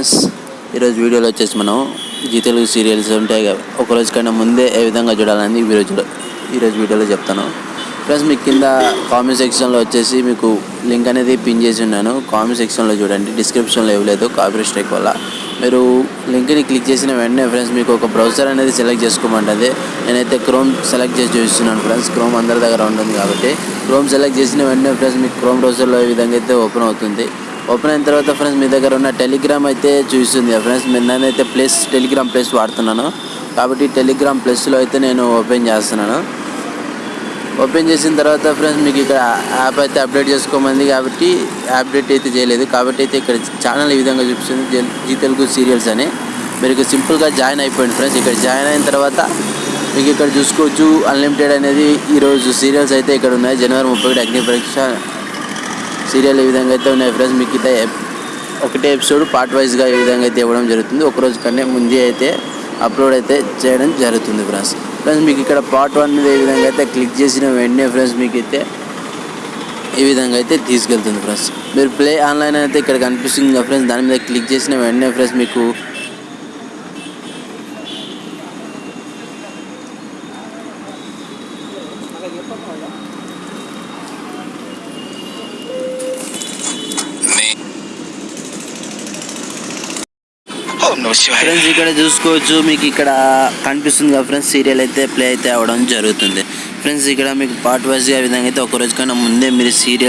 Friends ఈరోజు వీడియోలో వచ్చేసి మనం జీ తెలుగు సీరియల్స్ ఉంటాయి ఒకరోజు ఒక రోజు కన్నా ముందే ఏ విధంగా చూడాలని ఈ రోజు ఈరోజు వీడియోలో చెప్తాను. ఫ్రెండ్స్ మీకు కింద కామెంట్ సెక్షన్లో వచ్చేసి మీకు లింక్ అనేది పిన్ చేసి ఉన్నాను. కామెంట్ సెక్షన్లో చూడండి డిస్క్రిప్షన్లో ఇవ్వలేదు కాపీ స్ట్రైక్ వల్ల. మీరు లింక్ని క్లిక్ చేసిన వెంటనే ఫ్రెండ్స్ మీకు ఒక బ్రౌజర్ అనేది సెలెక్ట్ చేసుకోమంటుంది. నేనైతే క్రోమ్ సెలెక్ట్ చేసి చూస్తున్నాను ఫ్రెండ్స్ క్రోమ్ అందరి దగ్గర ఉంటుంది కాబట్టి. క్రోమ్ సెలెక్ట్ చేసిన వెంటనే ఫ్రెండ్స్ మీకు క్రోమ్ బ్రౌజర్లో ఈ విధంగా అయితే ఓపెన్ అవుతుంది. ఓపెన్ అయిన తర్వాత ఫ్రెండ్స్ మీ దగ్గర ఉన్న టెలిగ్రామ్ అయితే చూస్తుంది ఫ్రెండ్స్ మీరు నేనైతే ప్లస్ టెలిగ్రామ్ ప్లస్ వాడుతున్నాను. కాబట్టి టెలిగ్రామ్ ప్లస్లో అయితే నేను ఓపెన్ చేస్తున్నాను. ఓపెన్ చేసిన తర్వాత ఫ్రెండ్స్ మీకు ఇక్కడ యాప్ అయితే అప్డేట్ చేసుకోమంది కాబట్టి అప్డేట్ అయితే చేయలేదు. కాబట్టి అయితే ఇక్కడ ఛానల్ ఈ విధంగా చూపిస్తుంది. జీ తెలుగు సీరియల్స్ అని. మీరు సింపుల్గా జాయిన్ అయిపోయింది ఫ్రెండ్స్ ఇక్కడ జాయిన్ అయిన తర్వాత మీకు ఇక్కడ చూసుకోవచ్చు. అన్లిమిటెడ్ అనేది ఈరోజు సీరియల్స్ అయితే ఇక్కడ ఉన్నాయి. జనవరి ముప్పై ఒకటి అగ్ని పరీక్ష సీరియల్ ఈ విధంగా అయితే ఉన్నాయి ఫ్రెండ్స్ మీకు అయితే ఒకటే ఎపిసోడ్ పార్ట్ వైజ్గా ఈ విధంగా అయితే ఇవ్వడం జరుగుతుంది. ఒకరోజు కంటే ముందే అయితే అప్లోడ్ అయితే చేయడం జరుగుతుంది ఫ్రెండ్స్. ఫ్రెండ్స్ మీకు ఇక్కడ పార్ట్ వన్ ఏ విధంగా అయితే క్లిక్ చేసిన వెంటనే ఫ్రెండ్స్ మీకు అయితే ఈ విధంగా అయితే తీసుకెళ్తుంది ఫ్రెండ్స్. మీరు ప్లే ఆన్లైన్ అయితే ఇక్కడ కనిపిస్తుంది ఫ్రెండ్స్ దాని మీద క్లిక్ చేసిన వెంటనే ఫ్రెండ్స్ మీకు ఫ్రెండ్స్ ఇక్కడ చూసుకోవచ్చు మీకు ఇక్కడ కనిపిస్తుంది కదా ఫ్రెండ్స్ సీరియల్ అయితే ప్లే అయితే అవ్వడం జరుగుతుంది. ఫ్రెండ్స్ ఇక్కడ మీకు పార్ట్ వైజ్గా విధంగా అయితే ఒక రోజు కన్నా ముందే మీరు సీరియల్